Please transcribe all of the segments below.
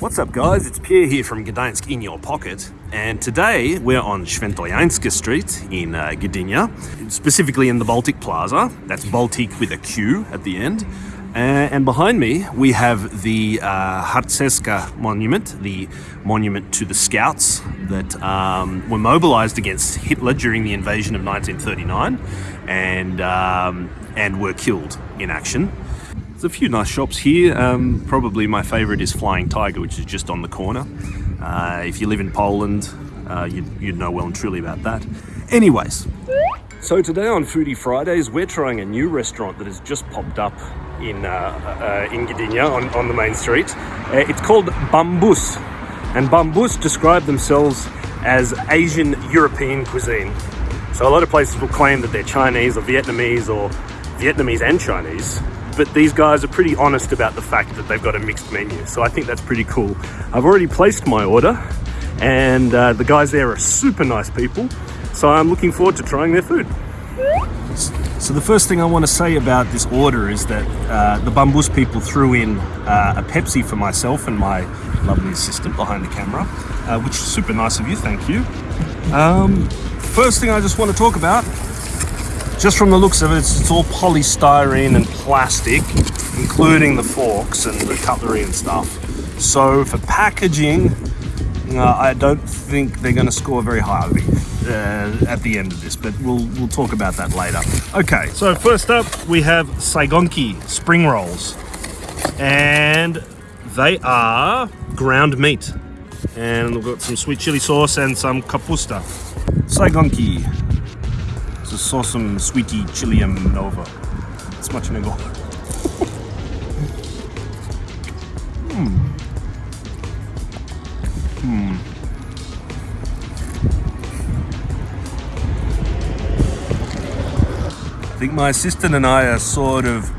What's up guys, it's Pierre here from Gdańsk in your pocket and today we're on Świętojańska Street in uh, Gdynia, specifically in the Baltiq Plaza, that's Baltic with a Q at the end. Uh, and behind me we have the uh, Harcerska monument, the monument to the scouts that um, were mobilized against Hitler during the invasion of 1939 and, um, and were killed in action. There's a few nice shops here. Um, probably my favorite is Flying Tiger, which is just on the corner. Uh, if you live in Poland, uh, you'd, you'd know well and truly about that. Anyways, so today on Foodie Fridays, we're trying a new restaurant that has just popped up in, uh, uh, in Gdynia on, on the main street. Uh, it's called Bambus. And Bambus describe themselves as Asian European cuisine. So a lot of places will claim that they're Chinese or Vietnamese or Vietnamese and Chinese but these guys are pretty honest about the fact that they've got a mixed menu. So I think that's pretty cool. I've already placed my order and uh, the guys there are super nice people. So I'm looking forward to trying their food. So the first thing I want to say about this order is that uh, the Bambus people threw in uh, a Pepsi for myself and my lovely assistant behind the camera, uh, which is super nice of you, thank you. Um, first thing I just want to talk about just from the looks of it, it's, it's, all polystyrene and plastic, including the forks and the cutlery and stuff. So for packaging, uh, I don't think they're going to score very highly uh, at the end of this, but we'll we'll talk about that later. Okay, so first up we have Saigonki spring rolls, and they are ground meat, and we've got some sweet chili sauce and some kapusta. Saigonki to sosem sweetie chilium nova. Smacznego. Hmm. Hmm. I think my assistant and I are sort of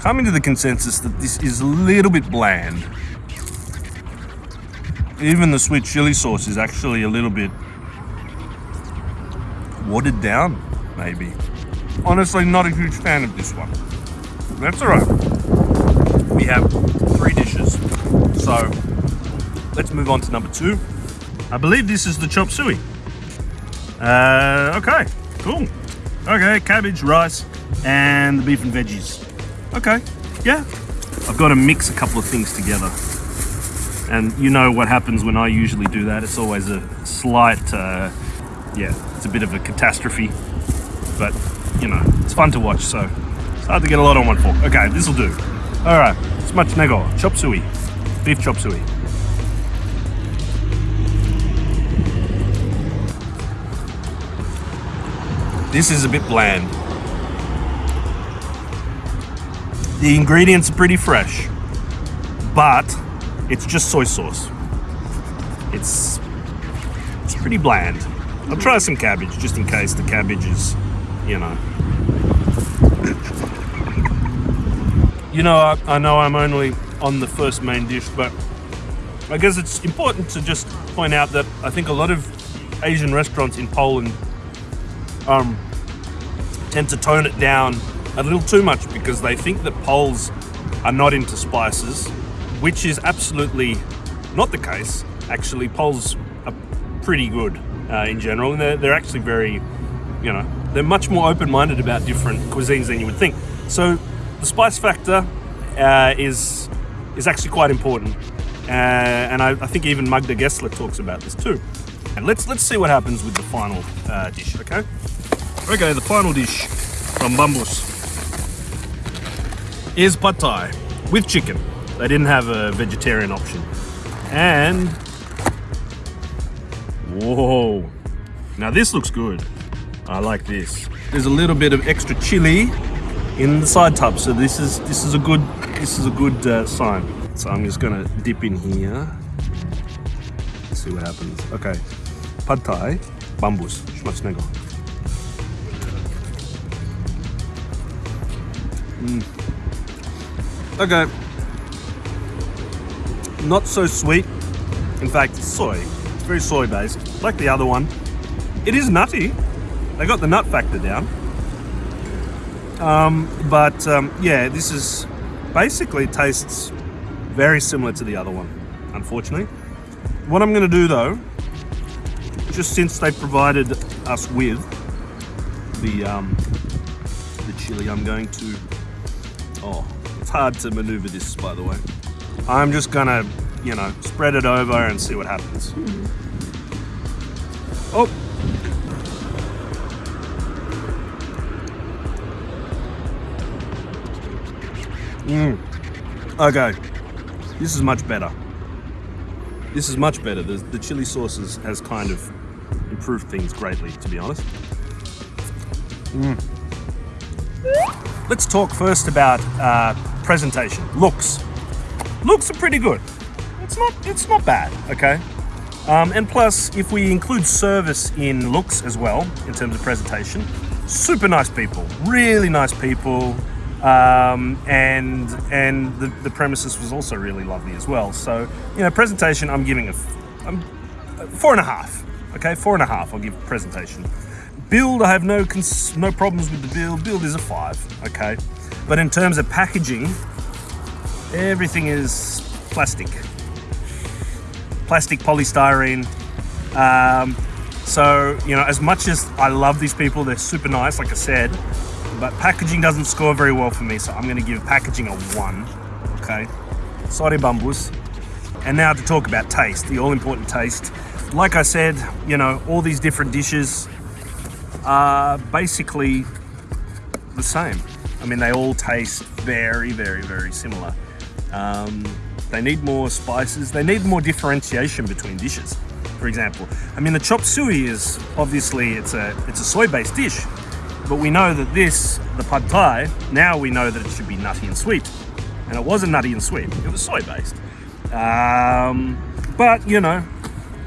coming to the consensus that this is a little bit bland. Even the sweet chili sauce is actually a little bit watered down maybe. Honestly, not a huge fan of this one. That's all right. We have three dishes. So let's move on to number two. I believe this is the chop suey. Uh, okay, cool. Okay, cabbage, rice, and the beef and veggies. Okay, yeah. I've got to mix a couple of things together. And you know what happens when I usually do that. It's always a slight, uh, yeah, it's a bit of a catastrophe but you know, it's fun to watch, so it's hard to get a lot on one fork. Okay, this will do. All right, nego, chop suey, beef chop suey. This is a bit bland. The ingredients are pretty fresh, but it's just soy sauce. It's, it's pretty bland. I'll try some cabbage just in case the cabbage is you know. You know, I, I know I'm only on the first main dish, but I guess it's important to just point out that I think a lot of Asian restaurants in Poland um, tend to tone it down a little too much because they think that Poles are not into spices, which is absolutely not the case. Actually, Poles are pretty good uh, in general, and they're, they're actually very, you know, they're much more open-minded about different cuisines than you would think. So the spice factor uh, is is actually quite important, uh, and I, I, think even Magda Gessler talks about this too. And let's let's see what happens with the final uh, dish. Okay. Okay, the final dish from Bambus is pad thai with chicken. They didn't have a vegetarian option, and whoa, now this looks good. I like this. There's a little bit of extra chili in the side tub, so this is this is a good this is a good uh, sign. So I'm just gonna dip in here. Let's see what happens. Okay, pad thai, bambus, smacznego. Mm. Okay. Not so sweet. In fact, soy. It's very soy based, like the other one. It is nutty, they got the nut factor down. Um, but um, yeah, this is basically tastes Very similar to the other one, unfortunately. What I'm going to do though, just since they provided us with the um, the chili, I'm going to. Oh, it's hard to maneuver this, by the way. I'm just gonna, you know, spread it over and see what happens. Oh. Mm. Okay. This is much better. This is much better. The, the chili sauce has, has kind of improved things greatly, to be honest. Mm. Let's talk first about uh, presentation. Looks. Looks are pretty good. It's not. It's not bad. Okay. Um, and plus, if we include service in looks as well, in terms of presentation, super nice people, really nice people, um, and and the, the premises was also really lovely as well. So you know, presentation, I'm giving a, I'm four and a half. Okay, four and a half. I'll give presentation. Build, I have no no problems with the build. Build is a five. Okay, but in terms of packaging, everything is plastic plastic polystyrene. Um, so, you know, as much as I love these people, they're super nice, like I said, but packaging doesn't score very well for me, so I'm gonna give packaging a one, okay? Sorry, bambus. And now to talk about taste, the all important taste. Like I said, you know, all these different dishes are basically the same. I mean, they all taste very, very, very similar. Um, they need more spices. They need more differentiation between dishes. For example, I mean the chop suey is obviously it's a it's a soy-based dish, but we know that this the pad thai now we know that it should be nutty and sweet, and it wasn't nutty and sweet. It was soy-based. Um, but you know,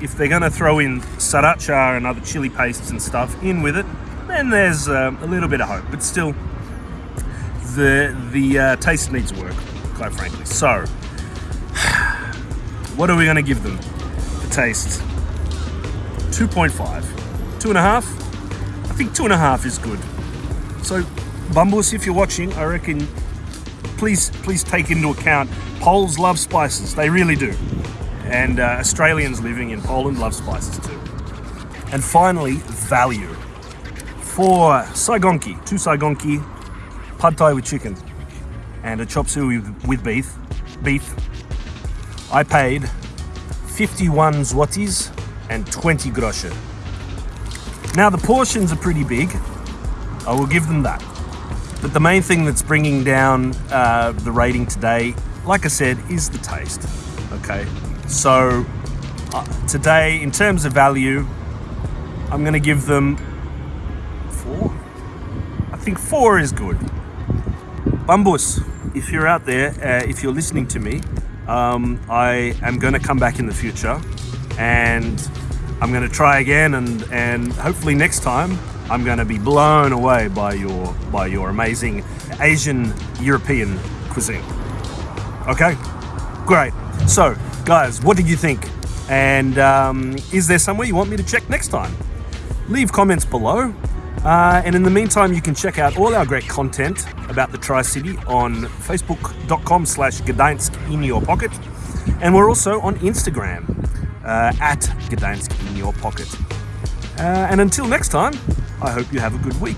if they're going to throw in sriracha and other chili pastes and stuff in with it, then there's um, a little bit of hope. But still, the the uh, taste needs work, quite frankly. So what are we going to give them? The taste. 2.5. Two and a half? I think two and a half is good. So, Bambus, if you're watching, I reckon please please take into account Poles love spices. They really do. And uh, Australians living in Poland love spices too. And finally, value. For Saigonki, two Saigonki, pad thai with chicken, and a chop suey with, beef, beef, I paid 51 zlotys and 20 groszy. Now the portions are pretty big, I will give them that. But the main thing that's bringing down uh, the rating today, like I said, is the taste. Okay, so uh, today, in terms of value, I'm going to give them four. I think four is good. Bambus, if you're out there, uh, if you're listening to me, um, I am going to come back in the future and I'm going to try again and, and hopefully next time I'm going to be blown away by your by your amazing Asian European cuisine. Okay, great. So, guys, what did you think? And um, is there somewhere you want me to check next time? Leave comments below. Uh, and in the meantime, you can check out all our great content about the Tri-City on facebook.com slash in your pocket. And we're also on Instagram at Gdańsk in your pocket. Uh, and until next time, I hope you have a good week.